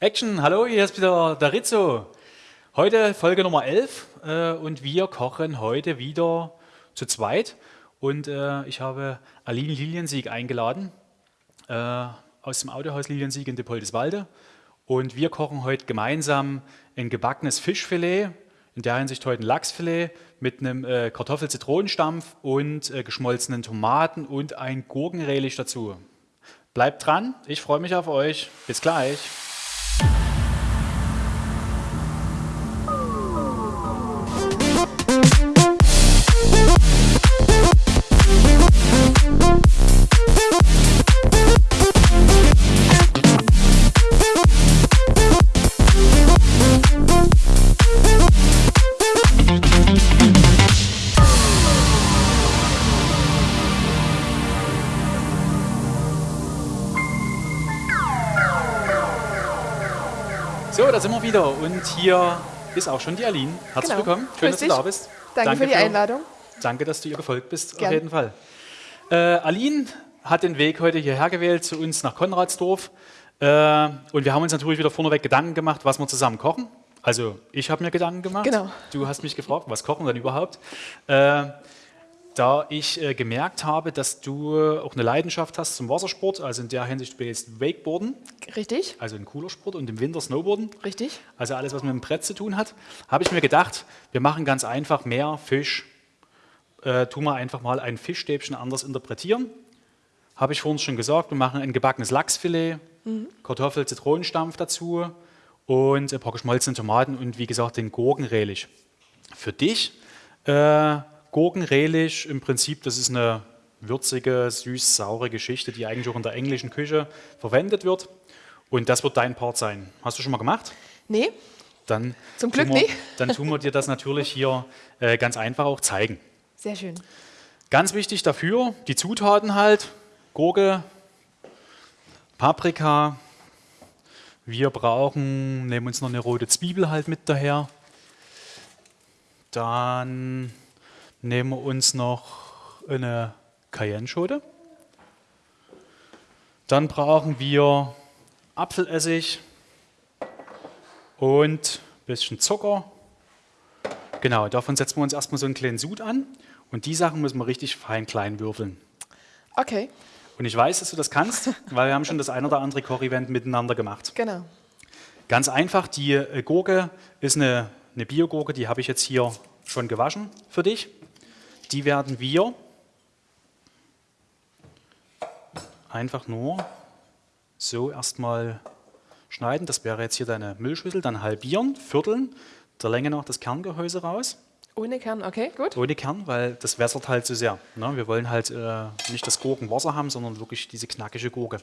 Action, hallo, hier ist wieder der Rizzo. Heute Folge Nummer 11 äh, und wir kochen heute wieder zu zweit. Und äh, ich habe Aline Liliensieg eingeladen äh, aus dem Autohaus Liliensieg in Depoldeswalde. Und wir kochen heute gemeinsam ein gebackenes Fischfilet, in der Hinsicht heute ein Lachsfilet mit einem äh, Kartoffel-Zitronenstampf und äh, geschmolzenen Tomaten und ein Gurkenrelish dazu. Bleibt dran, ich freue mich auf euch. Bis gleich. Wieder und hier ist auch schon die Aline. Herzlich Genau. willkommen, schön, Grüß dass du dich. da bist. Danke, für die Einladung. Danke, dass du ihr gefolgt bist, Gern. auf jeden Fall. Äh, Aline hat den Weg heute hierher gewählt zu uns nach Konradsdorf äh, und wir haben uns natürlich wieder vorneweg Gedanken gemacht, was wir zusammen kochen. Also ich habe mir Gedanken gemacht, Genau. du hast mich gefragt, was kochen wir denn überhaupt? Äh, da ich äh, gemerkt habe, dass du auch eine Leidenschaft hast zum Wassersport, also in der Hinsicht du jetzt Wakeboarden, Richtig, also ein cooler Sport und im Winter Snowboarden, richtig. also alles, was mit dem Brett zu tun hat, habe ich mir gedacht, wir machen ganz einfach mehr Fisch. Äh, tun wir einfach mal ein Fischstäbchen anders interpretieren. Habe ich vorhin schon gesagt, wir machen ein gebackenes Lachsfilet, Kartoffel, Zitronenstampf dazu und ein paar geschmolzene Tomaten und wie gesagt den Gurkenrelish. Für dich äh, Gurkenrelish im Prinzip, das ist eine würzige, süß-saure Geschichte, die eigentlich auch in der englischen Küche verwendet wird. Und das wird dein Part sein. Hast du schon mal gemacht? Nee, Dann Zum Glück wir, nicht. Dann tun wir dir das natürlich hier äh, ganz einfach auch zeigen. sehr schön. Ganz wichtig dafür, die Zutaten halt, Gurke, Paprika, wir brauchen, nehmen uns noch eine rote Zwiebel halt mit daher. Dann nehmen wir uns noch eine Cayenne-Schote. Dann brauchen wir Apfelessig und ein bisschen Zucker. Genau, davon setzen wir uns erstmal so einen kleinen Sud an. Und die Sachen müssen wir richtig fein klein würfeln. Okay, Und ich weiß, dass du das kannst, weil wir haben schon das ein oder andere Koch-Event miteinander gemacht. genau. Ganz einfach, die äh, Gurke ist eine, eine Biogurke, die habe ich jetzt hier schon gewaschen für dich. Die werden wir einfach nur so erstmal schneiden. Das wäre jetzt hier deine Müllschüssel, dann halbieren, vierteln, der Länge nach das Kerngehäuse raus. Ohne Kern, okay, gut. Ohne Kern, weil das wässert halt so sehr. Ne? Wir wollen halt äh, nicht das Gurkenwasser haben, sondern wirklich diese knackige Gurke.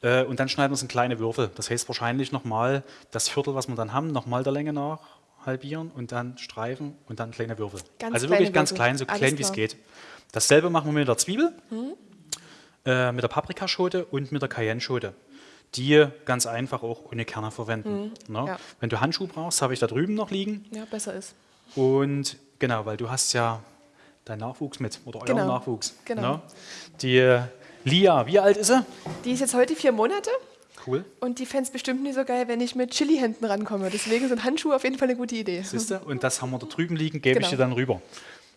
Äh, und dann schneiden wir es in kleine Würfel. Das heißt wahrscheinlich nochmal das Viertel, was wir dann haben, nochmal der Länge nach halbieren und dann streifen und dann kleine Würfel. Ganz also wirklich ganz Würfel. klein, so Alles klein wie es geht. Dasselbe machen wir mit der Zwiebel, Mhm. äh, mit der Paprikaschote und mit der Cayenne-Schote. Die ganz einfach auch ohne Kerne verwenden. Ne? Mhm. ja. Wenn du Handschuhe brauchst, habe ich da drüben noch liegen. Ja, besser ist. Und genau, weil du hast ja deinen Nachwuchs mit oder euren Genau, Nachwuchs. genau. ne? Die äh, Lia, wie alt ist sie? Die ist jetzt heute vier Monate Cool. und die fände es bestimmt nicht so geil, wenn ich mit Chili-Händen rankomme. Deswegen sind Handschuhe auf jeden Fall eine gute Idee. Siehst du? Und das haben wir da drüben liegen, gebe ich Genau. dir dann rüber.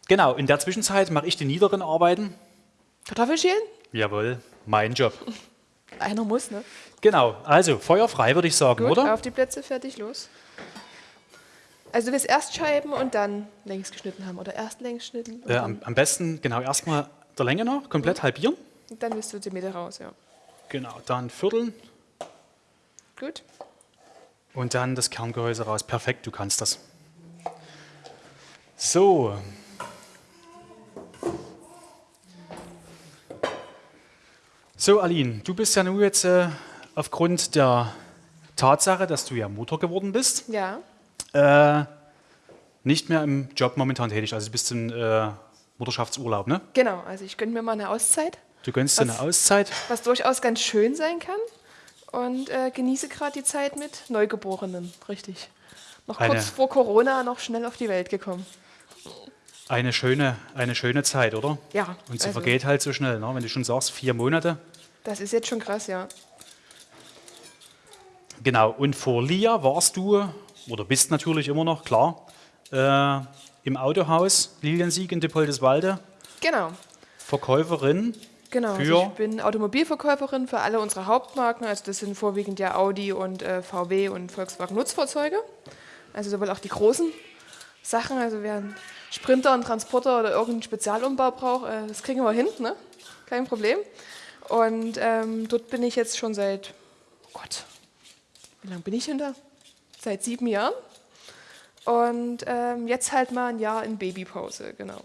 Genau, in der Zwischenzeit mache ich die niederen Arbeiten. Kartoffelschälen? Jawohl, mein Job. Einer muss, ne? Genau, also Feuer frei, würde ich sagen, Gut, oder? auf die Plätze, fertig, los. Also du willst erst Scheiben und dann längs geschnitten haben oder erst längs geschnitten Äh, am, am besten genau erstmal der Länge nach, komplett halbieren. und dann willst du die Mitte raus, ja. Genau, dann vierteln Gut. und dann das Kerngehäuse raus. Perfekt, du kannst das. So. So, Aline, du bist ja nun jetzt äh, aufgrund der Tatsache, dass du ja Mutter geworden bist, Ja, äh, nicht mehr im Job momentan tätig. Also du bist im äh, Mutterschaftsurlaub, ne? genau. Also ich gönne mir mal eine Auszeit, Du gönnst dir Was- eine Auszeit. was durchaus ganz schön sein kann. Und äh, genieße gerade die Zeit mit Neugeborenen, richtig. Noch Eine- kurz vor Corona noch schnell auf die Welt gekommen. Eine schöne, eine schöne Zeit, oder? Ja, Und sie also- vergeht halt so schnell, ne? wenn du schon sagst, vier Monate. Das ist jetzt schon krass, ja. Genau, und vor Lia warst du, oder bist natürlich immer noch, klar, äh, im Autohaus Liliensieg in Dippoldeswalde, Genau. Verkäuferin Genau, also ich bin Automobilverkäuferin für alle unsere Hauptmarken. Also das sind vorwiegend ja Audi und äh, VW und Volkswagen Nutzfahrzeuge. Also sowohl auch die großen Sachen. Also wer einen Sprinter, einen Transporter oder irgendeinen Spezialumbau braucht, äh, das kriegen wir hin, ne? kein Problem. Und ähm, dort bin ich jetzt schon seit, oh Gott, wie lange bin ich denn da? Seit sieben Jahren. Und ähm, jetzt halt mal ein Jahr in Babypause, genau.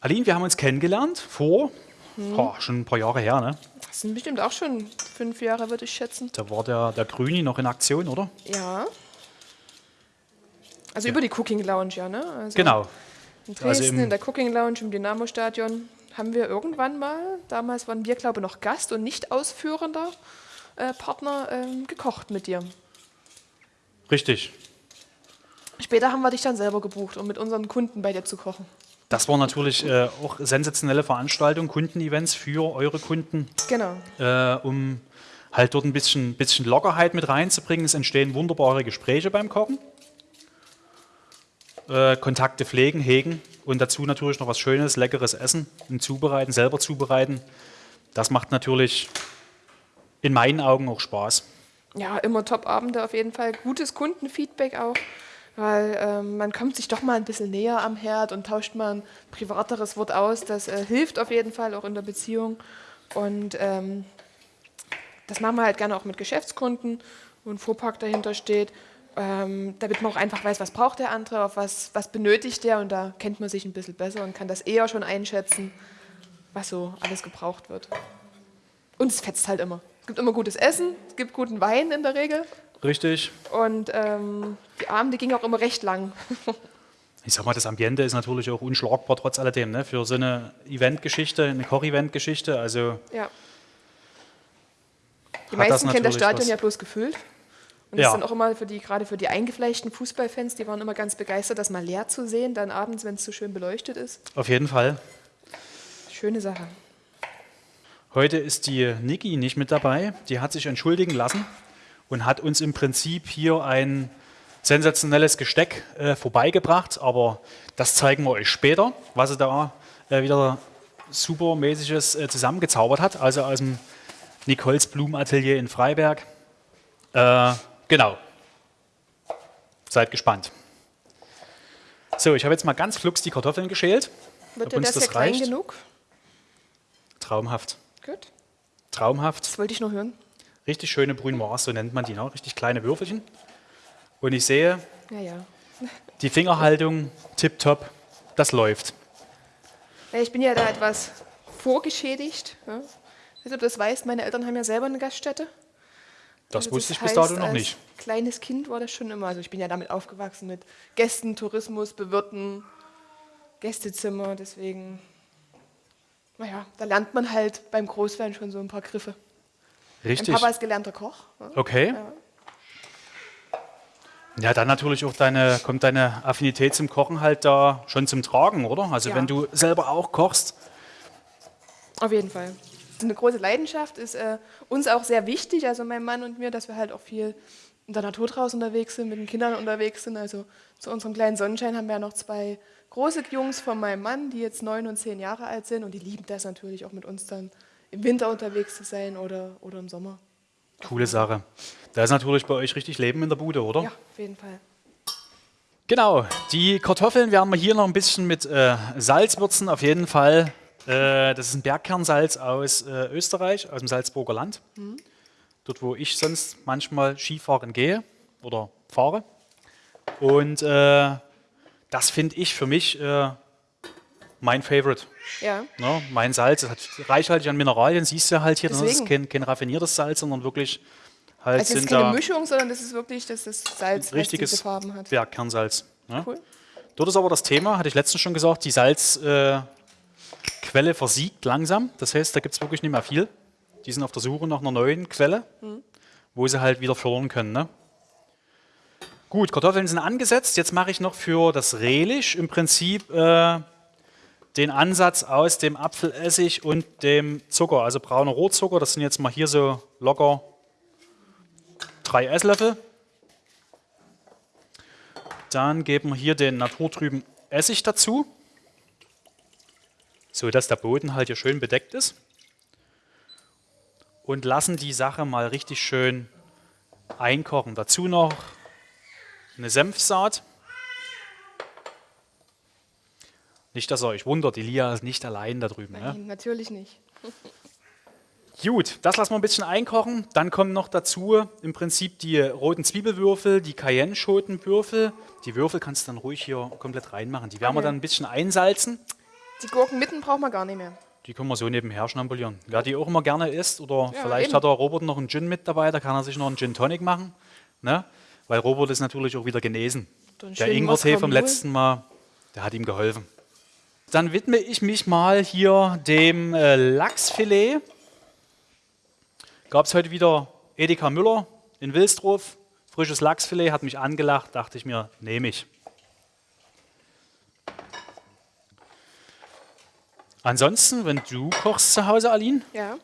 Aline, wir haben uns kennengelernt vor boah, schon ein paar Jahre her. Ne? Das sind bestimmt auch schon fünf Jahre, würde ich schätzen. Da war der, der Grüni noch in Aktion, oder? Ja. Also über die Cooking Lounge, ja, ne? Also Genau. In Dresden, Also in der Cooking Lounge im Dynamo-Stadion, haben wir irgendwann mal, damals waren wir, glaube ich, noch Gast und nicht ausführender äh, Partner, ähm, gekocht mit dir. Richtig. Später haben wir dich dann selber gebucht, um mit unseren Kunden bei dir zu kochen. Das war natürlich äh, auch sensationelle Veranstaltung, Kundenevents für eure Kunden, Genau. äh, um halt dort ein bisschen, bisschen Lockerheit mit reinzubringen. Es entstehen wunderbare Gespräche beim Kochen. Äh, Kontakte pflegen, hegen und dazu natürlich noch was Schönes, leckeres Essen und zubereiten, selber zubereiten. Das macht natürlich in meinen Augen auch Spaß. Ja, immer Top-Abende auf jeden Fall. Gutes Kundenfeedback auch, weil ähm, man kommt sich doch mal ein bisschen näher am Herd und tauscht mal ein privateres Wort aus. Das äh, hilft auf jeden Fall auch in der Beziehung. Und ähm, das machen wir halt gerne auch mit Geschäftskunden, wo ein Fuhrpark dahinter steht, ähm, damit man auch einfach weiß, was braucht der andere, auf was, was benötigt der. Und da kennt man sich ein bisschen besser und kann das eher schon einschätzen, was so alles gebraucht wird. Und es fetzt halt immer. Es gibt immer gutes Essen, es gibt guten Wein in der Regel. Richtig. Und ähm, die Abende gingen auch immer recht lang. Ich sag mal, das Ambiente ist natürlich auch unschlagbar trotz alledem, ne? für so eine Eventgeschichte, eine Koch-Event-Geschichte. Also ja. Die meisten kennen das Stadion was. ja bloß gefüllt. Und Ja. das ist dann auch immer für die, gerade für die eingefleischten Fußballfans, die waren immer ganz begeistert, das mal leer zu sehen, dann abends, wenn es so schön beleuchtet ist. auf jeden Fall. Schöne Sache. Heute ist die Niki nicht mit dabei. Die hat sich entschuldigen lassen und hat uns im Prinzip hier ein sensationelles Gesteck äh, vorbeigebracht. Aber das zeigen wir euch später, was sie da äh, wieder supermäßiges äh, zusammengezaubert hat. Also aus dem Nicoles Blumenatelier in Freiberg. Äh, genau. Seid gespannt. So, ich habe jetzt mal ganz flugs die Kartoffeln geschält. Wird dir uns das, das ja klein reicht? genug? Traumhaft. Gut. Traumhaft. Das wollte ich nur hören. Richtig schöne Brunoise, so nennt man die, ne? richtig kleine Würfelchen. Und ich sehe, Ja, ja. die Fingerhaltung tipptopp, das läuft. Ich bin ja da etwas vorgeschädigt. Ja. Ich weiß nicht, ob du das weißt, meine Eltern haben ja selber eine Gaststätte. Das Also wusste ich heißt, bis dato noch als nicht. Kleines Kind war das schon immer. Also ich bin ja damit aufgewachsen mit Gästen, Tourismus, Bewirten, Gästezimmer. Deswegen, naja, da lernt man halt beim Großwerden schon so ein paar Griffe. Mein Richtig. Papa ist gelernter Koch. Ja. Okay. Ja. Ja, dann natürlich auch deine, kommt deine Affinität zum Kochen halt da schon zum Tragen, oder? Also Ja. wenn du selber auch kochst, Auf jeden Fall. Das ist eine große Leidenschaft, ist äh, uns auch sehr wichtig, also mein Mann und mir, dass wir halt auch viel in der Natur draußen unterwegs sind, mit den Kindern unterwegs sind. Also zu unserem kleinen Sonnenschein haben wir ja noch zwei große Jungs von meinem Mann, die jetzt neun und zehn Jahre alt sind und die lieben das natürlich auch mit uns dann im Winter unterwegs zu sein oder, oder im Sommer. coole Sache. Da ist natürlich bei euch richtig Leben in der Bude, oder? Ja, auf jeden Fall. Genau, die Kartoffeln werden wir hier noch ein bisschen mit äh, Salz würzen, auf jeden Fall. Äh, das ist ein Bergkernsalz aus äh, Österreich, aus dem Salzburger Land. Dort, wo ich sonst manchmal Skifahren gehe oder fahre. Und äh, das finde ich für mich äh, mein Favorite. Ja, Ne? Mein Salz das hat reichhaltig an Mineralien, siehst du halt hier. ne? Das ist Deswegen. kein, kein raffiniertes Salz, sondern wirklich halt also es ist sind keine da Mischung, sondern das ist wirklich das ist Salz, was richtiges Farben hat. Bergkernsalz. Ne? Cool. Dort ist aber das Thema, hatte ich letztens schon gesagt, die Salzquelle äh, versiegt langsam. Das heißt, da gibt es wirklich nicht mehr viel. Die sind auf der Suche nach einer neuen Quelle, wo sie halt wieder fördern können. Ne? Gut, Kartoffeln sind angesetzt. Jetzt mache ich noch für das Relish im Prinzip äh, den Ansatz aus dem Apfelessig und dem Zucker, also brauner Rohrzucker. Das sind jetzt mal hier so locker drei Esslöffel. Dann geben wir hier den naturtrüben Essig dazu, so dass der Boden halt hier schön bedeckt ist. Und lassen die Sache mal richtig schön einkochen. Dazu noch eine Senfsaat. Nicht, dass ihr euch wundert, die Lia ist nicht allein da drüben. Ne? Nein, natürlich nicht. Gut, das lassen wir ein bisschen einkochen. Dann kommen noch dazu im Prinzip die roten Zwiebelwürfel, die Cayenne-Schotenwürfel. Die Würfel kannst du dann ruhig hier komplett reinmachen. Die werden wir Okay. dann ein bisschen einsalzen. Die Gurken mitten brauchen wir gar nicht mehr. Die können wir so nebenher schnabulieren. Wer die auch immer gerne isst oder Ja, vielleicht eben. hat der Robert noch einen Gin mit dabei, da kann er sich noch einen Gin Tonic machen. Ne? Weil Robert ist natürlich auch wieder genesen. Der Ingwertee vom letzten Mal, der hat ihm geholfen. Dann widme ich mich mal hier dem äh, Lachsfilet. Gab es heute wieder Edeka Müller in Wilsdruf. Frisches Lachsfilet, hat mich angelacht, dachte ich mir, nehme ich. Ansonsten, wenn du kochst zu Hause, Aline, Ja.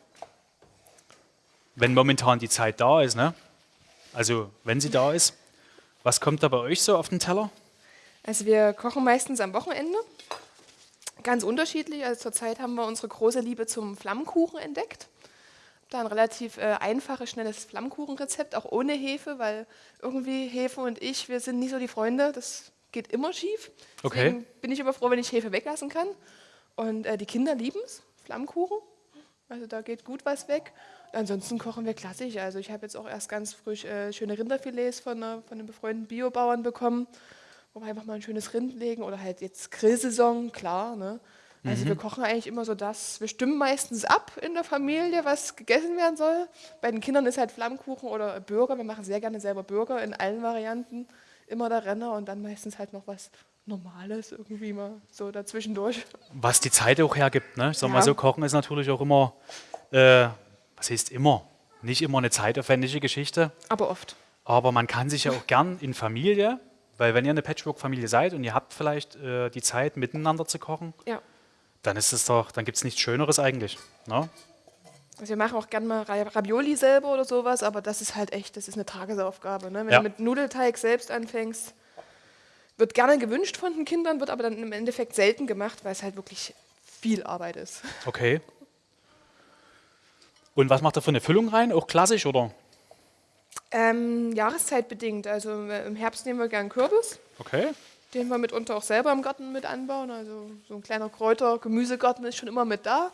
wenn momentan die Zeit da ist, ne? also wenn sie da ist, was kommt da bei euch so auf den Teller? Also wir kochen meistens am Wochenende. Ganz unterschiedlich. Also zurzeit haben wir unsere große Liebe zum Flammkuchen entdeckt. Da ein relativ äh, einfaches, schnelles Flammkuchenrezept, auch ohne Hefe, weil irgendwie Hefe und ich, wir sind nicht so die Freunde. Das geht immer schief. Okay. Deswegen bin ich immer froh, wenn ich Hefe weglassen kann. Und äh, die Kinder lieben es, Flammkuchen. Also da geht gut was weg. Ansonsten kochen wir klassisch. Also ich habe jetzt auch erst ganz frisch äh, schöne Rinderfilets von, einer, von einem befreundeten Biobauern bekommen, wo wir einfach mal ein schönes Rind legen oder halt jetzt Grillsaison, klar. Ne? Also wir kochen eigentlich immer so das. Wir stimmen meistens ab in der Familie, was gegessen werden soll. Bei den Kindern ist halt Flammkuchen oder Burger. Wir machen sehr gerne selber Burger in allen Varianten. Immer der Renner und dann meistens halt noch was Normales irgendwie mal so dazwischendurch. was die Zeit auch hergibt. Ne? Ich sag mal Ja. so, Kochen ist natürlich auch immer, äh, was heißt immer, nicht immer eine zeitaufwendige Geschichte, Aber oft. aber man kann sich ja auch gern in Familie, weil wenn ihr eine Patchwork-Familie seid und ihr habt vielleicht äh, die Zeit miteinander zu kochen, Ja. dann ist es doch, dann gibt es nichts Schöneres eigentlich. Ne? Also wir machen auch gerne mal Ra- Ravioli selber oder sowas, aber das ist halt echt, das ist eine Tagesaufgabe. Ne? Wenn Ja. du mit Nudelteig selbst anfängst, wird gerne gewünscht von den Kindern, wird aber dann im Endeffekt selten gemacht, weil es halt wirklich viel Arbeit ist. Okay. Und was macht ihr für eine Füllung rein? Auch klassisch oder? Ähm, jahreszeitbedingt, also äh, im Herbst nehmen wir gern Kürbis, Okay. den wir mitunter auch selber im Garten mit anbauen. Also so ein kleiner Kräuter-, Gemüsegarten ist schon immer mit da.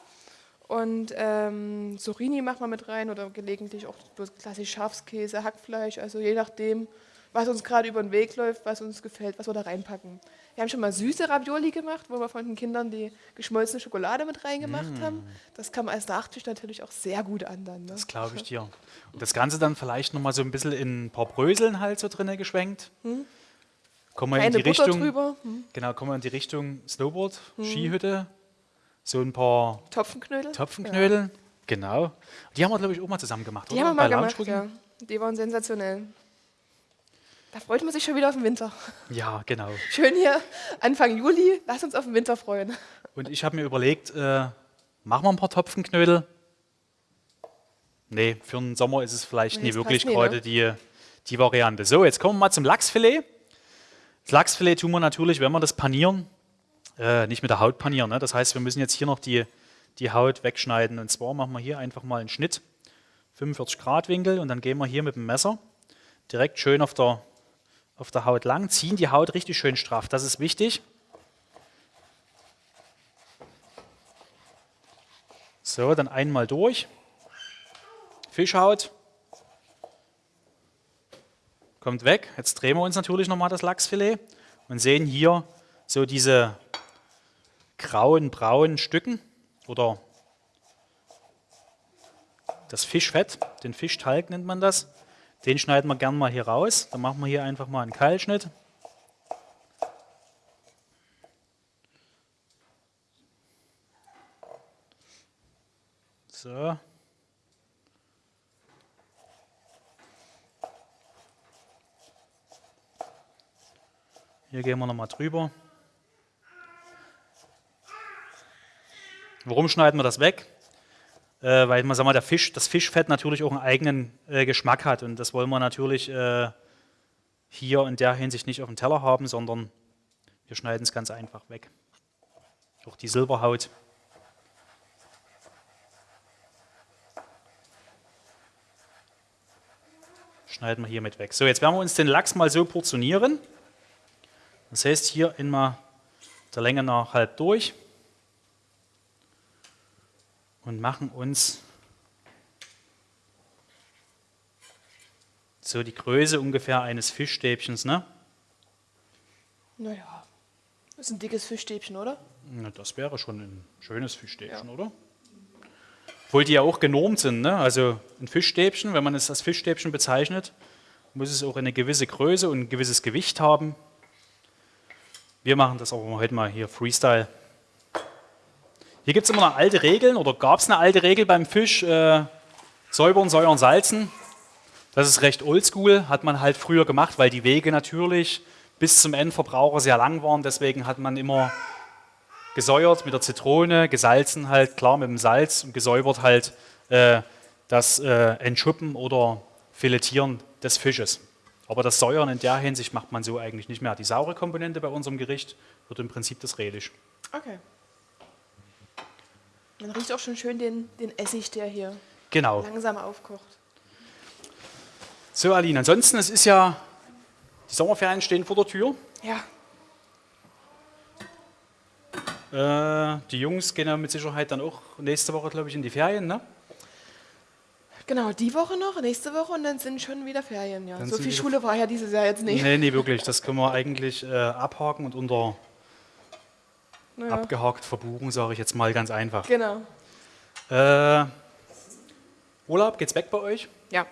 Und ähm, Zucchini machen wir mit rein oder gelegentlich auch bloß klassisch Schafskäse, Hackfleisch, also je nachdem, was uns gerade über den Weg läuft, was uns gefällt, was wir da reinpacken. Wir haben schon mal süße Ravioli gemacht, wo wir von den Kindern die geschmolzene Schokolade mit reingemacht haben. Das kam als Nachtisch natürlich auch sehr gut an dann. Ne? Das glaube ich dir. Und das Ganze dann vielleicht nochmal so ein bisschen in ein paar Bröseln halt so drinne geschwenkt. Kommen wir in die Butter Richtung. drüber, hm. Genau, kommen wir in die Richtung Snowboard, Skihütte, so ein paar Topfenknödel. Topfenknödel. Genau. Die haben wir, glaube ich, auch mal zusammen gemacht, Die oder? haben wir mal Bei gemacht, ja. Die waren sensationell. Da freut man sich schon wieder auf den Winter. Ja, genau. Schön hier, Anfang Juli, lass uns auf den Winter freuen. Und ich habe mir überlegt, äh, machen wir ein paar Topfenknödel? Nee, für den Sommer ist es vielleicht Nee, nie wirklich nie, gerade ne? die, die Variante. So, jetzt kommen wir mal zum Lachsfilet. Das Lachsfilet tun wir natürlich, wenn wir das panieren, äh, nicht mit der Haut panieren. Ne? Das heißt, wir müssen jetzt hier noch die, die Haut wegschneiden. Und zwar machen wir hier einfach mal einen Schnitt, 45 Grad Winkel, und dann gehen wir hier mit dem Messer direkt schön auf der, auf der Haut lang, ziehen die Haut richtig schön straff. Das ist wichtig. So, dann einmal durch. Fischhaut. Kommt weg. Jetzt drehen wir uns natürlich nochmal das Lachsfilet und sehen hier so diese grauen, braunen Stücken oder das Fischfett, den Fischtalg nennt man das. Den schneiden wir gern mal hier raus. Dann machen wir hier einfach mal einen Keilschnitt. So. Hier gehen wir nochmal drüber. Warum schneiden wir das weg? Äh, weil man, sag mal, der Fisch, das Fischfett natürlich auch einen eigenen äh, Geschmack hat und das wollen wir natürlich äh, hier in der Hinsicht nicht auf dem Teller haben, sondern wir schneiden es ganz einfach weg. Auch die Silberhaut. Schneiden wir hiermit weg. So, jetzt werden wir uns den Lachs mal so portionieren. Das heißt, hier immer der Länge nach halb durch und machen uns so die Größe ungefähr eines Fischstäbchens. Ne? Naja, das ist ein dickes Fischstäbchen, oder? Na, das wäre schon ein schönes Fischstäbchen, ja. oder? Obwohl die ja auch genormt sind. Ne? Also ein Fischstäbchen, wenn man es als Fischstäbchen bezeichnet, muss es auch eine gewisse Größe und ein gewisses Gewicht haben. Wir machen das aber heute mal hier Freestyle. Hier gibt es immer eine alte Regel, oder gab es eine alte Regel beim Fisch, äh, säubern, säuern, salzen. Das ist recht oldschool, hat man halt früher gemacht, weil die Wege natürlich bis zum Endverbraucher sehr lang waren. Deswegen hat man immer gesäuert mit der Zitrone, gesalzen halt, klar mit dem Salz und gesäubert halt äh, das äh, Entschuppen oder Filetieren des Fisches. Aber das Säuern in der Hinsicht macht man so eigentlich nicht mehr. Die saure Komponente bei unserem Gericht wird im Prinzip das Relish. Okay. Man riecht auch schon schön den, den Essig, der hier genau. langsam aufkocht. So, Aline, ansonsten, es ist ja, die Sommerferien stehen vor der Tür. Ja. Äh, die Jungs gehen ja mit Sicherheit dann auch nächste Woche, glaube ich, in die Ferien, ne? Genau, die Woche noch, nächste Woche und dann sind schon wieder Ferien, ja. Dann so viel Schule war ja dieses Jahr jetzt nicht. Nee, nee, wirklich. Das können wir eigentlich äh, abhaken und unter naja. abgehakt verbuchen, sage ich jetzt mal ganz einfach. Genau. Äh, Urlaub, geht's weg bei euch? Ja.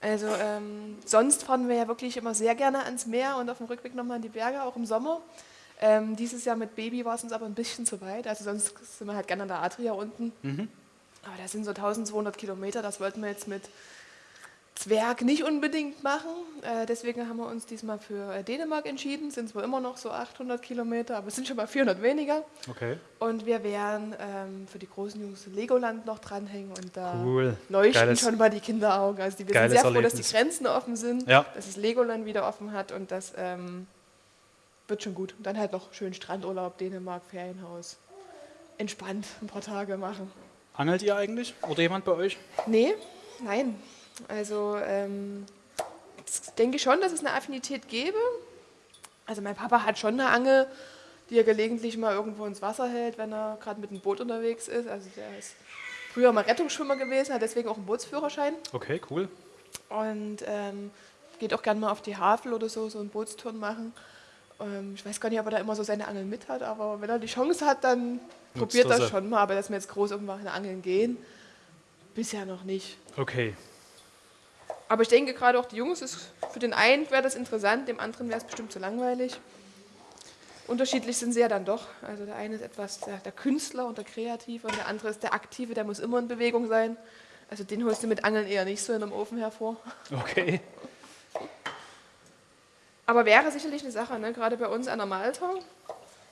Also ähm, sonst fahren wir ja wirklich immer sehr gerne ans Meer und auf dem Rückweg nochmal in die Berge, auch im Sommer. Ähm, dieses Jahr mit Baby war es uns aber ein bisschen zu weit. Also sonst sind wir halt gerne an der Adria unten. Mhm. Aber das sind so 1200 Kilometer, das wollten wir jetzt mit Zwerg nicht unbedingt machen. Äh, deswegen haben wir uns diesmal für äh, Dänemark entschieden. Sind zwar immer noch so 800 Kilometer, aber es sind schon mal 400 weniger. Okay. Und wir werden ähm, für die großen Jungs Legoland noch dranhängen und da cool. leuchten Geiles. schon mal die Kinderaugen. Also die, wir sind sehr froh, dass die Grenzen offen sind, ja. dass das Legoland wieder offen hat und das ähm, wird schon gut. Und dann halt noch schön Strandurlaub, Dänemark, Ferienhaus. Entspannt ein paar Tage machen. Angelt ihr eigentlich? Oder jemand bei euch? Nee, nein. Also ähm, ich denke schon, dass es eine Affinität gäbe. Also mein Papa hat schon eine Angel, die er gelegentlich mal irgendwo ins Wasser hält, wenn er gerade mit dem Boot unterwegs ist. Also der ist früher mal Rettungsschwimmer gewesen, hat deswegen auch einen Bootsführerschein. Okay, cool. Und ähm, geht auch gerne mal auf die Havel oder so, so einen Bootstouren machen. Ähm, ich weiß gar nicht, ob er da immer so seine Angeln mit hat, aber wenn er die Chance hat, dann Nutzt probiert er schon mal. Aber dass wir jetzt groß irgendwann Angeln gehen, bisher noch nicht. Okay. Aber ich denke gerade auch die Jungs, ist, für den einen wäre das interessant, dem anderen wäre es bestimmt zu langweilig. Unterschiedlich sind sie ja dann doch. Also der eine ist etwas der, der, Künstler und der Kreative und der andere ist der Aktive, der muss immer in Bewegung sein. Also den holst du mit Angeln eher nicht so in einem Ofen hervor. Okay. Aber wäre sicherlich eine Sache, ne? gerade bei uns an der Malta.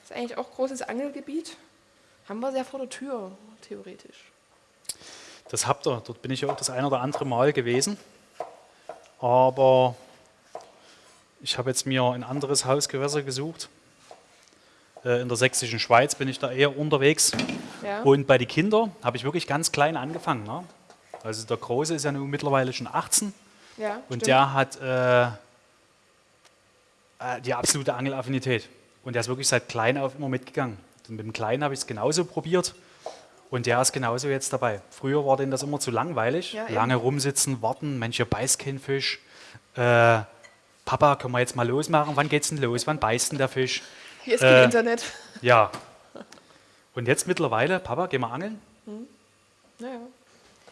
Ist eigentlich auch großes Angelgebiet. Haben wir sehr vor der Tür, theoretisch. Das habt ihr. Dort bin ich auch das ein oder andere Mal gewesen. Aber ich habe jetzt mir ein anderes Hausgewässer gesucht. Äh, in der sächsischen Schweiz bin ich da eher unterwegs. Ja. Und bei den Kindern habe ich wirklich ganz klein angefangen. Ne? Also der Große ist ja nun mittlerweile schon 18. Ja, und stimmt. der hat äh, äh, die absolute Angelaffinität. Und der ist wirklich seit klein auf immer mitgegangen. Und mit dem Kleinen habe ich es genauso probiert. Und der ist genauso jetzt dabei. Früher war denen das immer zu langweilig. Ja, Lange rumsitzen, warten, Mensch, hier beißt kein Fisch. Äh, Papa, können wir jetzt mal losmachen? Wann geht's denn los? Wann beißt denn der Fisch? Hier ist kein äh, Internet. Ja. Und jetzt mittlerweile, Papa, gehen wir angeln? Hm. Naja.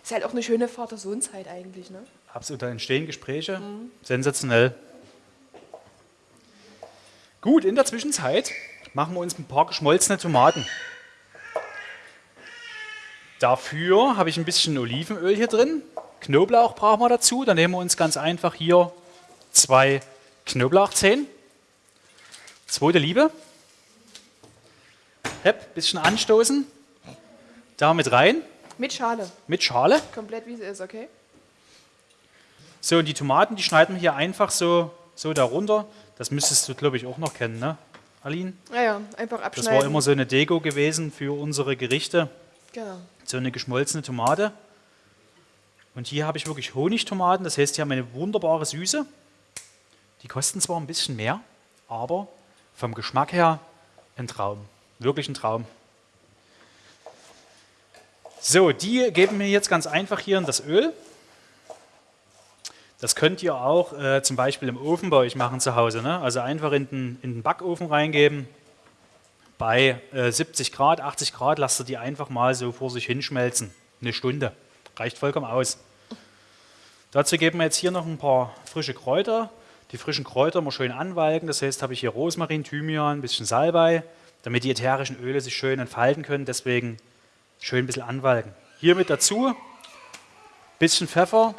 Ist halt auch eine schöne Vater-Sohn-Zeit eigentlich, ne? Absolut, da entstehen Gespräche. Mhm. Sensationell. Gut, in der Zwischenzeit machen wir uns ein paar geschmolzene Tomaten. Dafür habe ich ein bisschen Olivenöl hier drin. Knoblauch brauchen wir dazu. Dann nehmen wir uns ganz einfach hier zwei Knoblauchzehen. Zweite Liebe. Hepp, bisschen anstoßen. Damit rein. Mit Schale. mit Schale. Komplett wie sie ist, okay? So, und die Tomaten, die schneiden wir hier einfach so, so darunter. Das müsstest du, glaube ich, auch noch kennen, ne, Aline? Ja, ja, einfach Das abschneiden. war immer so eine Deko gewesen für unsere Gerichte. Genau. So eine geschmolzene Tomate. Und hier habe ich wirklich Honigtomaten, das heißt, die haben eine wunderbare Süße. Die kosten zwar ein bisschen mehr, aber vom Geschmack her ein Traum. Wirklich ein Traum. So, die geben wir jetzt ganz einfach hier in das Öl. Das könnt ihr auch äh, zum Beispiel im Ofen bei euch machen zu Hause. Ne? Also einfach in den, in den Backofen reingeben. Bei äh, 70 Grad, 80 Grad lasst ihr die einfach mal so vor sich hinschmelzen. Eine Stunde. Reicht vollkommen aus. Dazu geben wir jetzt hier noch ein paar frische Kräuter. Die frischen Kräuter mal schön anwalken. Das heißt, habe ich hier Rosmarin, Thymian, ein bisschen Salbei, damit die ätherischen Öle sich schön entfalten können. Deswegen schön ein bisschen anwalken. Hier mit dazu, bisschen Pfeffer,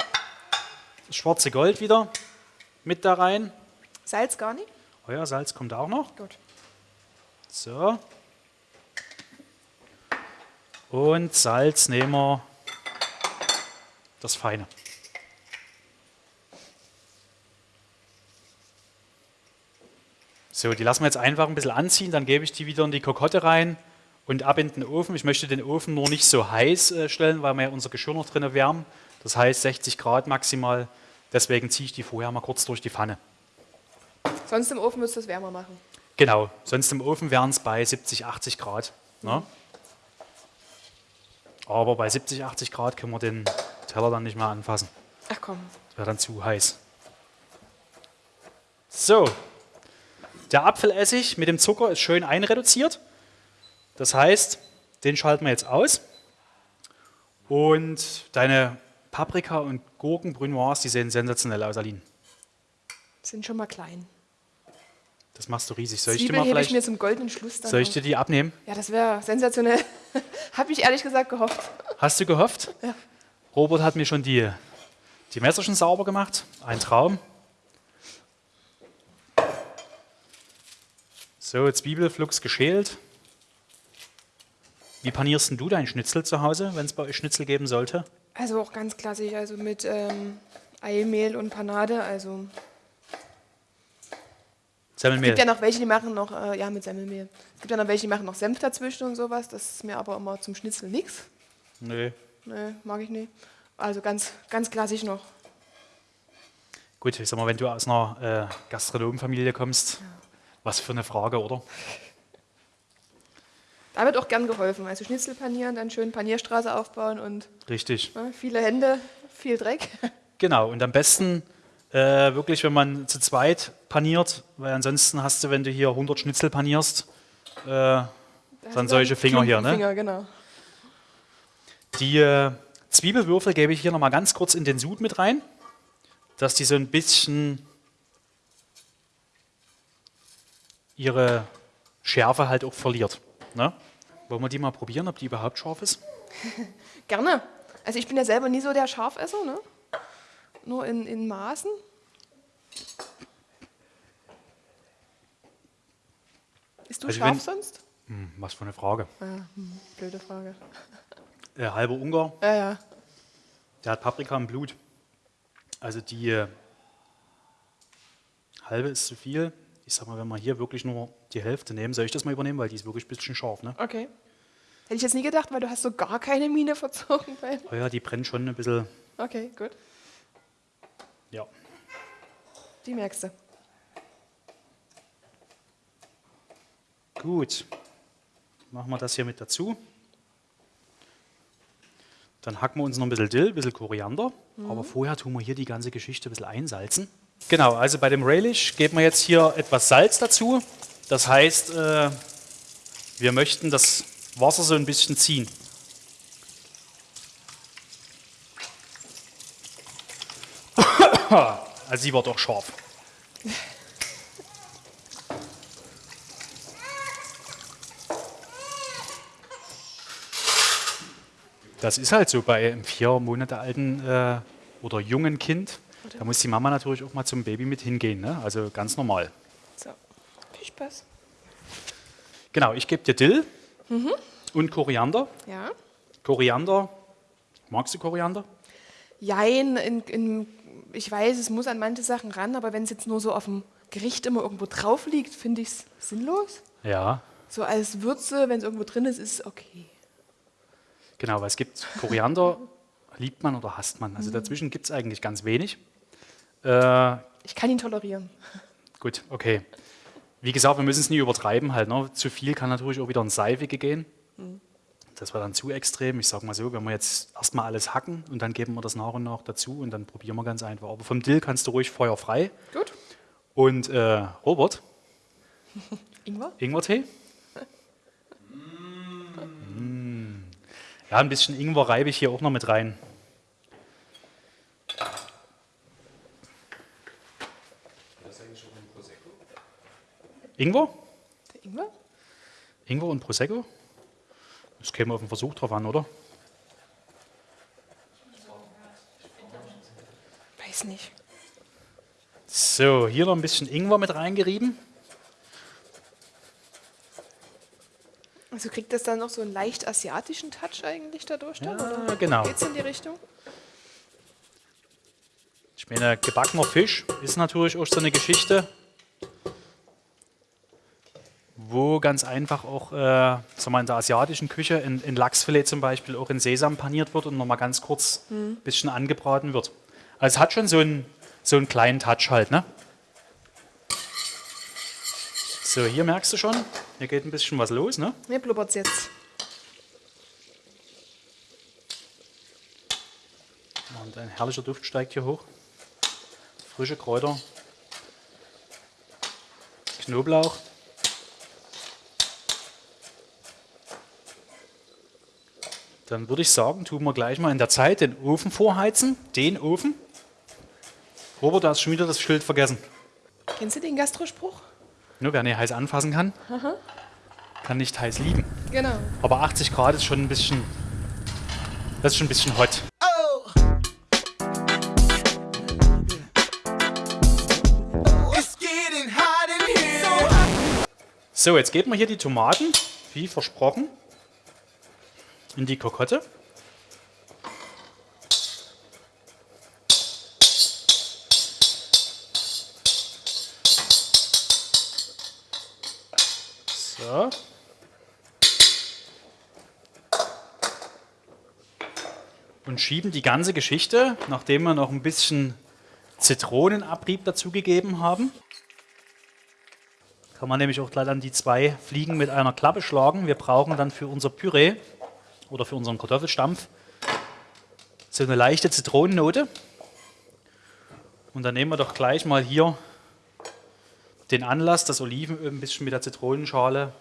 das schwarze Gold wieder mit da rein. Salz gar nicht? Ja, Salz kommt auch noch. Gut. So. Und Salz nehmen wir das Feine. So, die lassen wir jetzt einfach ein bisschen anziehen, dann gebe ich die wieder in die Kokotte rein und ab in den Ofen. Ich möchte den Ofen nur nicht so heiß äh, stellen, weil wir ja unser Geschirr noch drin wärmen. Das heißt 60 Grad maximal. Deswegen ziehe ich die vorher mal kurz durch die Pfanne. Sonst im Ofen müsst ihr es wärmer machen. Genau, sonst im Ofen wären es bei 70, 80 Grad. Ne? Aber bei 70, 80 Grad können wir den Teller dann nicht mehr anfassen. Ach komm. Das wäre dann zu heiß. So, der Apfelessig mit dem Zucker ist schön einreduziert. Das heißt, den schalten wir jetzt aus. Und deine Paprika und Gurken, Brunoise, die sehen sensationell aus, Aline. Sind schon mal klein. Das machst du riesig. Soll ich dir Zwiebeln mal hebe ich vielleicht, mir zum goldenen Schluss dann soll ich dir die abnehmen? Ja, das wäre sensationell. Habe ich ehrlich gesagt gehofft. Hast du gehofft? Ja. Robert hat mir schon die, die Messerchen sauber gemacht. Ein Traum. So, Zwiebelflux geschält. Wie panierst denn du dein Schnitzel zu Hause, wenn es bei euch Schnitzel geben sollte? Also auch ganz klassisch, also mit ähm, Eimehl und Panade. Also es Semmelmehl. gibt ja noch welche, die machen noch, äh, ja, mit Semmelmehl. Es gibt ja noch welche, die machen noch Senf dazwischen und sowas. Das ist mir aber immer zum Schnitzel nichts. Nö. Nee, mag ich nicht. Also ganz, ganz klassisch noch. Gut, ich sag mal, wenn du aus einer äh, Gastronomenfamilie kommst, was für eine Frage, oder? Da wird auch gern geholfen. Also Schnitzel panieren, dann schön Panierstraße aufbauen und Richtig. ne, viele Hände, viel Dreck. Genau, und am besten äh, wirklich, wenn man zu zweit paniert, weil ansonsten hast du, wenn du hier 100 Schnitzel panierst, äh, dann solche Finger hier. Ne? Finger, genau. Die äh, Zwiebelwürfel gebe ich hier nochmal ganz kurz in den Sud mit rein, dass die so ein bisschen ihre Schärfe halt auch verliert. Ne? Wollen wir die mal probieren, ob die überhaupt scharf ist? Gerne. Also ich bin ja selber nie so der Scharfesser, ne? Nur in, in Maßen. Ist du Also scharf sonst? Hm, was für eine Frage. Ja, hm, blöde Frage. Äh, halber Ungar, Ja, ja. der hat Paprika im Blut. Also die äh, halbe ist zu viel. Ich sag mal, wenn wir hier wirklich nur die Hälfte nehmen, soll ich das mal übernehmen, weil die ist wirklich ein bisschen scharf. Ne? Okay. Hätte ich jetzt nie gedacht, weil du hast so gar keine Miene verzogen. Bei. Oh ja, die brennt schon ein bisschen. Okay, gut. Ja. Die merkst du. Gut. Machen wir das hier mit dazu. Dann hacken wir uns noch ein bisschen Dill, ein bisschen Koriander. Aber vorher tun wir hier die ganze Geschichte ein bisschen einsalzen. Genau, also bei dem Relish geben wir jetzt hier etwas Salz dazu. Das heißt, äh, wir möchten das Wasser so ein bisschen ziehen. Also sie wird auch scharf. Das ist halt so bei einem vier Monate alten äh, oder jungen Kind. Da muss die Mama natürlich auch mal zum Baby mit hingehen. Ne? Also ganz normal. So. Viel Spaß. Genau, ich gebe dir Dill und Koriander. Ja. Koriander Magst du Koriander? Jein, in, in, ich weiß, es muss an manche Sachen ran, aber wenn es jetzt nur so auf dem Gericht immer irgendwo drauf liegt, finde ich es sinnlos. Ja, So als Würze, wenn es irgendwo drin ist, ist es okay. Genau, weil es gibt Koriander, liebt man oder hasst man. Also dazwischen gibt es eigentlich ganz wenig. Äh, Ich kann ihn tolerieren. gut, okay. Wie gesagt, wir müssen es nie übertreiben halt. Ne? Zu viel kann natürlich auch wieder ins Seifige gehen. Das war dann zu extrem. Ich sage mal so, wenn wir jetzt erstmal alles hacken und dann geben wir das nach und nach dazu und dann probieren wir ganz einfach. Aber vom Dill kannst du ruhig feuerfrei. Gut. Und äh, Robert, Ingwer? Ingwertee? Ja, ein bisschen Ingwer reibe ich hier auch noch mit rein. Ingwer? Der Ingwer? Ingwer und Prosecco? Das käme auf den Versuch drauf an, oder? Weiß nicht. So, hier noch ein bisschen Ingwer mit reingerieben. Also kriegt das dann noch so einen leicht asiatischen Touch eigentlich dadurch dann? Ja, oder genau. Geht's in die Richtung? Ich meine, gebackener Fisch ist natürlich auch so eine Geschichte, wo ganz einfach auch äh, sagen wir, in der asiatischen Küche ein, ein Lachsfilet zum Beispiel auch in Sesam paniert wird und nochmal ganz kurz ein bisschen angebraten wird. Also es hat schon so einen, so einen kleinen Touch halt. Ne? So, hier merkst du schon, hier geht ein bisschen was los. Ne? Mir blubbert's jetzt. Und ein herrlicher Duft steigt hier hoch. Frische Kräuter. Knoblauch. Dann würde ich sagen, tun wir gleich mal in der Zeit den Ofen vorheizen. Den Ofen. Robert, du hast schon wieder das Schild vergessen. Kennst du den Gastrospruch? Nur wer nicht heiß anfassen kann, kann nicht heiß lieben. Genau. Aber 80 Grad ist schon ein bisschen, das ist schon ein bisschen hot. Here. So, jetzt geben wir hier die Tomaten, wie versprochen, in die Kokotte. Und schieben die ganze Geschichte, nachdem wir noch ein bisschen Zitronenabrieb dazugegeben haben, kann man nämlich auch gleich an die zwei Fliegen mit einer Klappe schlagen. Wir brauchen dann für unser Püree oder für unseren Kartoffelstampf so eine leichte Zitronennote. Und dann nehmen wir doch gleich mal hier den Anlass, das Olivenöl ein bisschen mit der Zitronenschale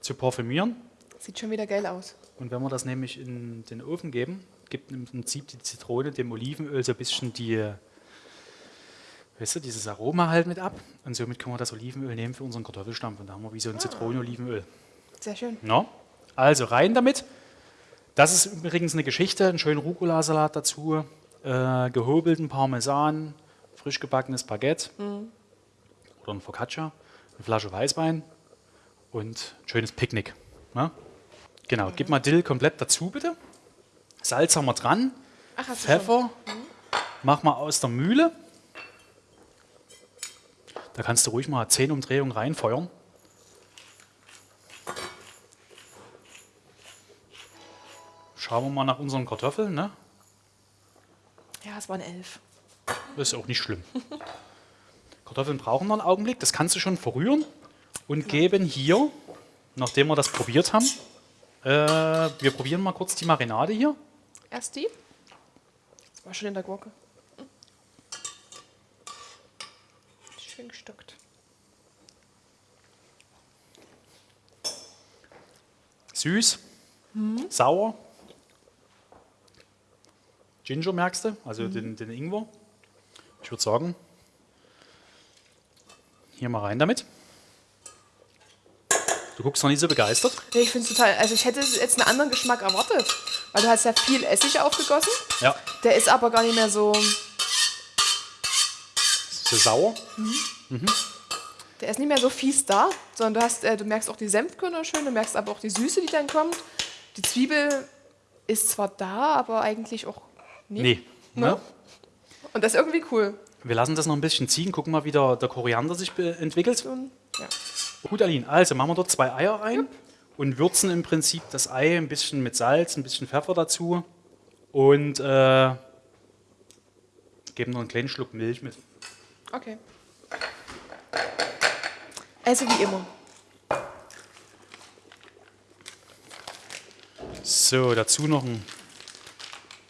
zu parfümieren. Sieht schon wieder geil aus. Und wenn wir das nämlich in den Ofen geben, gibt im Prinzip die Zitrone dem Olivenöl so ein bisschen die, weißt du, dieses Aroma halt mit ab. Und somit können wir das Olivenöl nehmen für unseren Kartoffelstampf. Und da haben wir wie so ein Zitronenolivenöl. Sehr schön. No? Also rein damit. Das ist übrigens eine Geschichte, einen schönen Rucola-Salat dazu, äh, gehobelten Parmesan, frisch gebackenes Baguette oder ein Focaccia, eine Flasche Weißwein und ein schönes Picknick. Ne? Genau, gib mal Dill komplett dazu bitte. Salz haben wir dran, Ach. Pfeffer, mach mal aus der Mühle. Da kannst du ruhig mal 10 Umdrehungen reinfeuern. Schauen wir mal nach unseren Kartoffeln. Ne? Ja, es waren elf. Das ist auch nicht schlimm. Kartoffeln brauchen noch einen Augenblick. Das kannst du schon verrühren und geben hier, nachdem wir das probiert haben, äh, wir probieren mal kurz die Marinade hier. Erst die. Das war schon in der Gurke. Hm. Schön gestockt. Süß, sauer. Ginger merkst du, also den, den Ingwer. Ich würde sagen, hier mal rein damit. Du guckst noch nicht so begeistert. Nee, ich finde es total. Also ich hätte jetzt einen anderen Geschmack erwartet. Weil du hast ja viel Essig aufgegossen. Ja, Der ist aber gar nicht mehr so. so sauer. Der ist nicht mehr so fies da, sondern du hast, äh, du merkst auch die Senfkörner schön, du merkst aber auch die Süße, die dann kommt. Die Zwiebel ist zwar da, aber eigentlich auch nicht. Nee. Ne? Ne? Und das ist irgendwie cool. Wir lassen das noch ein bisschen ziehen, gucken mal, wie der, der Koriander sich entwickelt. Ja. Gut, Aline, also machen wir dort zwei Eier rein und würzen im Prinzip das Ei ein bisschen mit Salz, ein bisschen Pfeffer dazu und äh, geben noch einen kleinen Schluck Milch mit. Okay. Also wie immer. So, dazu noch ein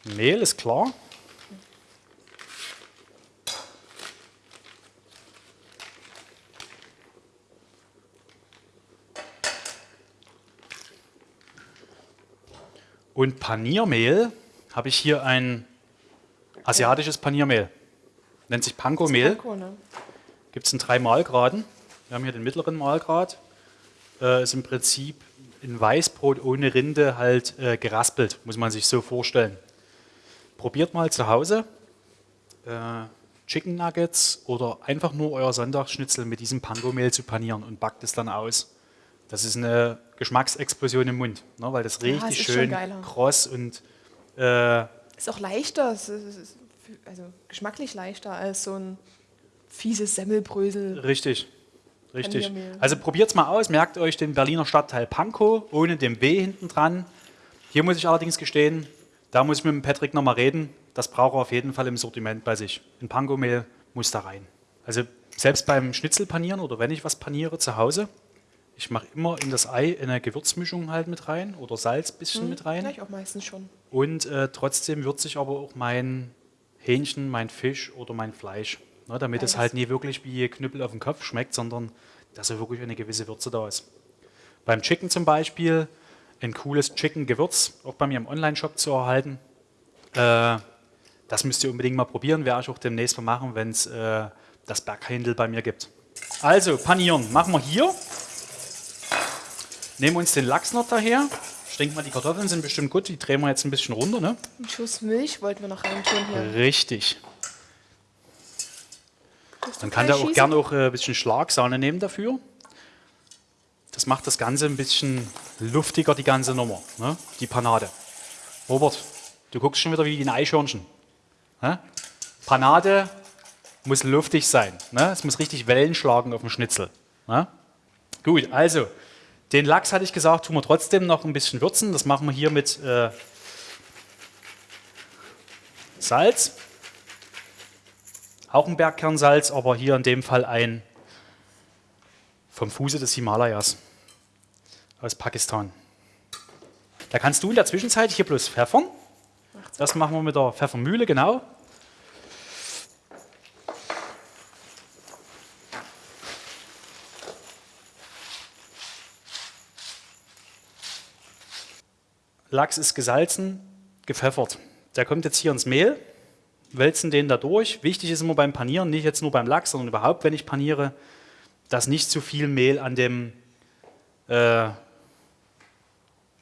Mehl, ist klar. Und Paniermehl habe ich hier ein asiatisches Paniermehl. Nennt sich Panko-Mehl. Panko, ne? Gibt es in drei Mahlgraden. Wir haben hier den mittleren Mahlgrad. Äh, ist im Prinzip in Weißbrot ohne Rinde halt äh, geraspelt, muss man sich so vorstellen. Probiert mal zu Hause äh, Chicken Nuggets oder einfach nur euer Sonntagsschnitzel mit diesem Panko-Mehl zu panieren und backt es dann aus. Das ist eine Geschmacksexplosion im Mund, ne, weil das es richtig schon schön kross und äh, Ist auch leichter, ist, also geschmacklich leichter als so ein fieses Semmelbrösel. Richtig, richtig. Also probiert es mal aus, merkt euch den Berliner Stadtteil Pankow ohne dem W hinten dran. Hier muss ich allerdings gestehen, da muss ich mit dem Patrick nochmal reden. Das braucht er auf jeden Fall im Sortiment bei sich. Ein Panko-Mehl muss da rein. Also selbst beim Schnitzelpanieren oder wenn ich was paniere zu Hause, ich mache immer in das Ei eine Gewürzmischung halt mit rein oder Salz ein bisschen mit rein. Gleich auch meistens schon. Und äh, trotzdem würze ich aber auch mein Hähnchen, mein Fisch oder mein Fleisch. Ne, damit es Beides. halt nie wirklich wie Knüppel auf den Kopf schmeckt, sondern dass so wirklich eine gewisse Würze da ist. Beim Chicken zum Beispiel ein cooles Chicken-Gewürz, auch bei mir im Online-Shop zu erhalten. Äh, das müsst ihr unbedingt mal probieren, werde ich auch demnächst mal machen, wenn es äh, das Berghändel bei mir gibt. Also, panieren machen wir hier. Nehmen uns den Lachs noch daher. Ich denke mal, die Kartoffeln sind bestimmt gut. Die drehen wir jetzt ein bisschen runter. Ne? Einen Schuss Milch wollten wir noch reintun hier. Richtig. Dann kann der auch gerne auch äh, ein bisschen Schlagsahne nehmen dafür. Das macht das Ganze ein bisschen luftiger, die ganze Nummer, ne? die Panade. Robert, du guckst schon wieder wie ein Eichhörnchen. Ne? Panade muss luftig sein. Ne? Es muss richtig Wellen schlagen auf dem Schnitzel. Ne? Gut, also, den Lachs hatte ich gesagt, tun wir trotzdem noch ein bisschen würzen. Das machen wir hier mit äh, Salz. Auch ein Bergkernsalz, aber hier in dem Fall ein vom Fuße des Himalayas aus Pakistan. Da kannst du in der Zwischenzeit hier bloß pfeffern. Das machen wir mit der Pfeffermühle, genau. Lachs ist gesalzen, gepfeffert. Der kommt jetzt hier ins Mehl, wälzen den da durch. Wichtig ist immer beim Panieren, nicht jetzt nur beim Lachs, sondern überhaupt, wenn ich paniere, dass nicht zu viel Mehl an dem äh,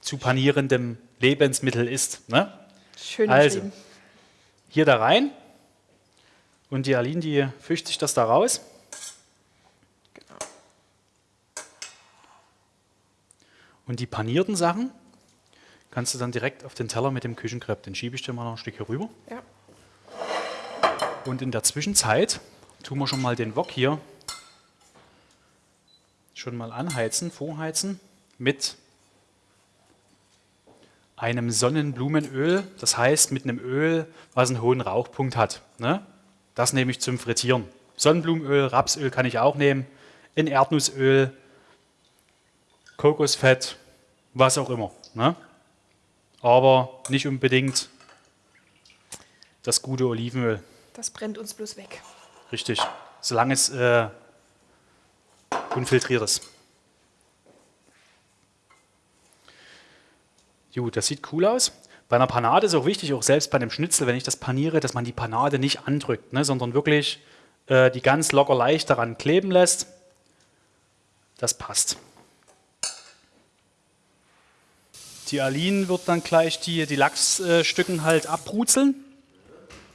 zu panierendem Lebensmittel ist. Ne? Schön Also, hier da rein und die Aline, die fischt sich das da raus. Und die panierten Sachen kannst du dann direkt auf den Teller mit dem Küchenkrepp, den schiebe ich dir mal noch ein Stück hier rüber. Ja. Und in der Zwischenzeit tun wir schon mal den Wok hier schon mal anheizen, vorheizen mit einem Sonnenblumenöl, das heißt mit einem Öl, was einen hohen Rauchpunkt hat. Ne? Das nehme ich zum Frittieren. Sonnenblumenöl, Rapsöl kann ich auch nehmen, in Erdnussöl, Kokosfett, was auch immer. Ne? Aber nicht unbedingt das gute Olivenöl. Das brennt uns bloß weg. Richtig. Solange es äh, unfiltriert ist. Gut, das sieht cool aus. Bei einer Panade ist auch wichtig, auch selbst bei einem Schnitzel, wenn ich das paniere, dass man die Panade nicht andrückt, ne, sondern wirklich äh, die ganz locker leicht daran kleben lässt. Das passt. Die Aline wird dann gleich die, die Lachsstücken halt abbrutzeln.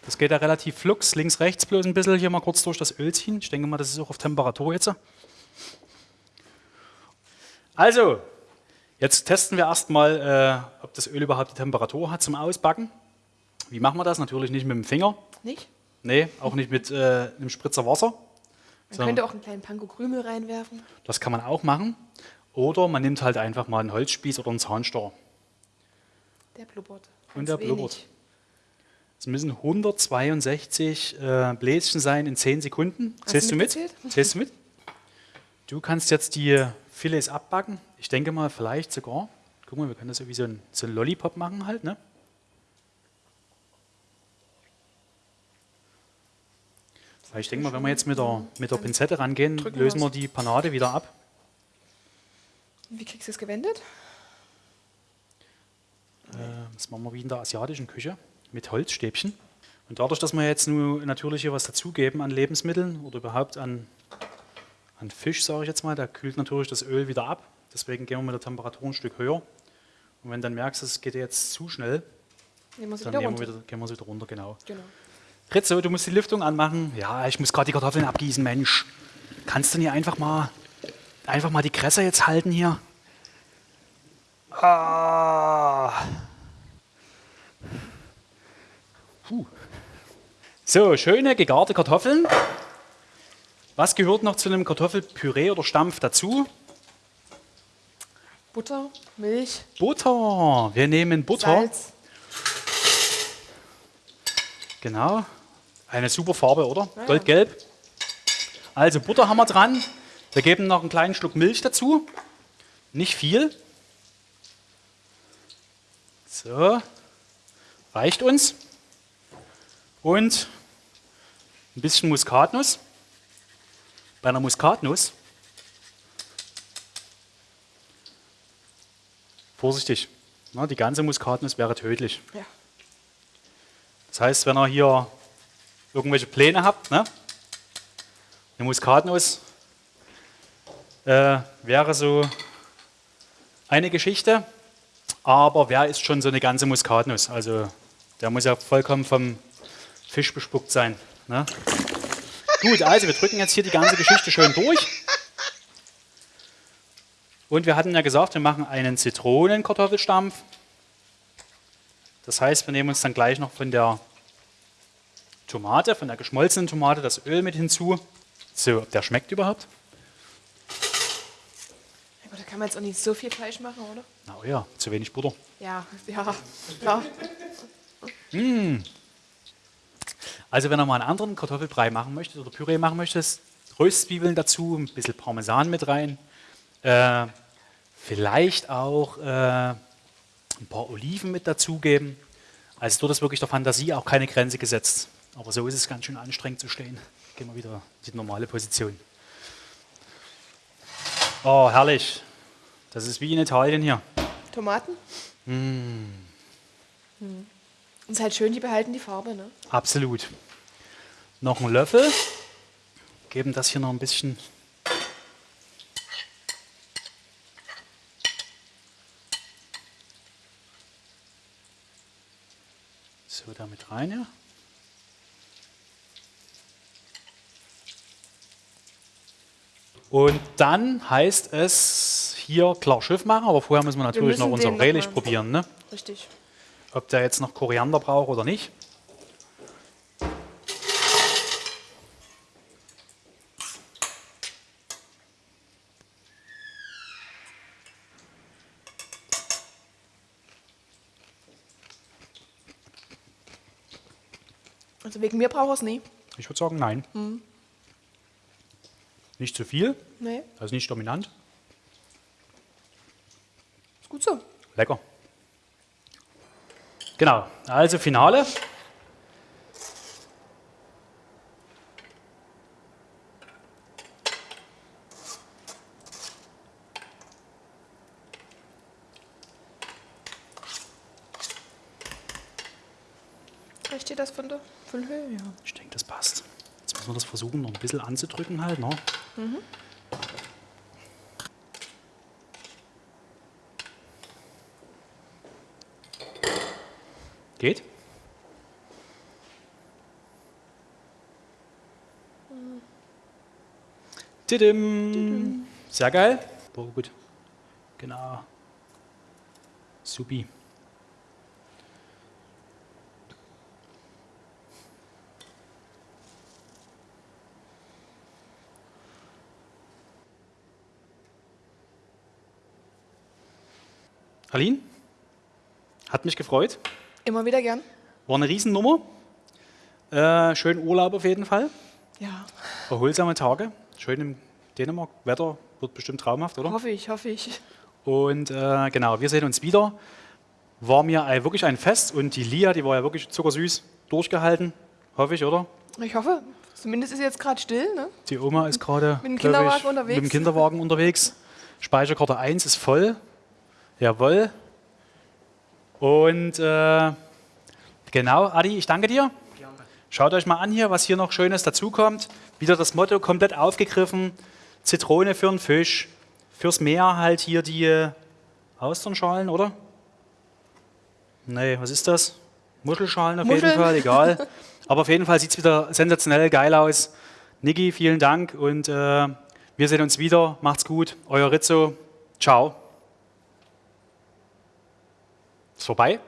Das geht ja relativ flux, links, rechts bloß ein bisschen hier mal kurz durch das Öl ziehen. Ich denke mal, das ist auch auf Temperatur jetzt. Also, jetzt testen wir erstmal, äh, ob ob das Öl überhaupt die Temperatur hat zum Ausbacken. Wie machen wir das? Natürlich nicht mit dem Finger. Nicht? Nee, auch nicht mit äh, einem Spritzer Wasser. Man So. könnte auch einen kleinen Panko Krümel reinwerfen. Das kann man auch machen. Oder man nimmt halt einfach mal einen Holzspieß oder einen Zahnstocher. Der blubbert. Und der wenig. blubbert. Es müssen 162 äh, Bläschen sein in 10 Sekunden. Hast Zählst du mit? Zählst du mit? Du kannst jetzt die Filets abbacken. Ich denke mal, vielleicht sogar. Guck mal, wir können das so wie so ein, so ein Lollipop machen halt, ne? Ich denke mal, wenn wir jetzt mit der, mit der Pinzette rangehen, lösen wir die Panade wieder ab. Wie kriegst du es gewendet? Äh, Das machen wir wie in der asiatischen Küche mit Holzstäbchen. Und dadurch, dass wir jetzt nur natürlich hier was dazugeben an Lebensmitteln oder überhaupt an, an Fisch, sage ich jetzt mal, da kühlt natürlich das Öl wieder ab. Deswegen gehen wir mit der Temperatur ein Stück höher. Und wenn du dann merkst, es geht jetzt zu schnell, Nehmen dann nehmen wir wieder, gehen wir es wieder runter, genau. Genau. Ritzo, du musst die Lüftung anmachen. Ja, ich muss gerade die Kartoffeln abgießen, Mensch. Kannst du nicht einfach mal, einfach mal die Kresse jetzt halten hier? Ah. Puh. So, schöne gegarte Kartoffeln. Was gehört noch zu einem Kartoffelpüree oder Stampf dazu? Butter, Milch, Butter. Wir nehmen Butter. Salz. Genau. Eine super Farbe, oder? Ja. Goldgelb. Also Butter haben wir dran. Wir geben noch einen kleinen Schluck Milch dazu. Nicht viel. So. Reicht uns. Und ein bisschen Muskatnuss. Bei einer Muskatnuss. Vorsichtig. Na, die ganze Muskatnuss wäre tödlich. Ja. Das heißt, wenn ihr hier irgendwelche Pläne habt, ne? eine Muskatnuss äh, wäre so eine Geschichte, aber wer isst schon so eine ganze Muskatnuss? Also der muss ja vollkommen vom Fisch bespuckt sein. Ne? Gut, also wir drücken jetzt hier die ganze Geschichte schön durch. Und wir hatten ja gesagt, wir machen einen Zitronenkartoffelstampf. Das heißt, wir nehmen uns dann gleich noch von der Tomate, von der geschmolzenen Tomate, das Öl mit hinzu. So, ob der schmeckt überhaupt? Kann man jetzt auch nicht so viel Fleisch machen, oder? Na oh ja, zu wenig Butter. Ja, ja, klar. Also wenn ihr mal einen anderen Kartoffelbrei machen möchtet oder Püree machen möchtet, Röstzwiebeln dazu, ein bisschen Parmesan mit rein, äh, vielleicht auch äh, ein paar Oliven mit dazugeben. Also dort ist wirklich der Fantasie auch keine Grenze gesetzt. Aber so ist es ganz schön anstrengend zu stehen. Gehen wir wieder in die normale Position. Oh, herrlich. Das ist wie in Italien hier. Tomaten? Mm. Und ist halt schön, die behalten die Farbe, ne? Absolut. Noch einen Löffel. Geben das hier noch ein bisschen. So, damit rein, ja. Und dann heißt es hier klar Schiff machen, aber vorher müssen wir natürlich müssen noch unser noch Relish probieren. Ne? Richtig. Ob der jetzt noch Koriander braucht oder nicht. Also wegen mir braucht er es nie. Ich würde sagen, nein. Nicht zu viel, Nee, also nicht dominant. ist gut so. Lecker. Genau, also Finale. Reicht dir das von der Höhe? Ja. Ich denke, das passt. Jetzt müssen wir das versuchen, noch ein bisschen anzudrücken halt. Ne? Geht? Tidim. Sehr geil. Boah, gut. Genau. Supi. Aline, hat mich gefreut. Immer wieder gern. War eine Riesennummer. Äh, schönen Urlaub auf jeden Fall. Ja. Erholsame Tage. Schön im Dänemark. Wetter wird bestimmt traumhaft, oder? hoffe ich, hoffe ich. Und äh, genau, wir sehen uns wieder. War mir wirklich ein Fest und die Lia, die war ja wirklich zuckersüß durchgehalten. Hoffe ich, oder? Ich hoffe, zumindest ist jetzt gerade still. Ne? Die Oma ist gerade Mit dem Kinderwagen ich, unterwegs. Mit dem Kinderwagen unterwegs. Speicherkarte 1 ist voll. Jawohl. Und äh, genau, Adi, ich danke dir. Schaut euch mal an hier, was hier noch Schönes dazukommt. Wieder das Motto komplett aufgegriffen. Zitrone für den Fisch. Fürs Meer halt hier die Austernschalen, oder? Nee, was ist das? Muschelschalen auf jeden Muscheln. Fall, egal. Aber auf jeden Fall sieht es wieder sensationell geil aus. Niki, vielen Dank und äh, wir sehen uns wieder. Macht's gut. Euer Rizzo. Ciao. Ist vorbei?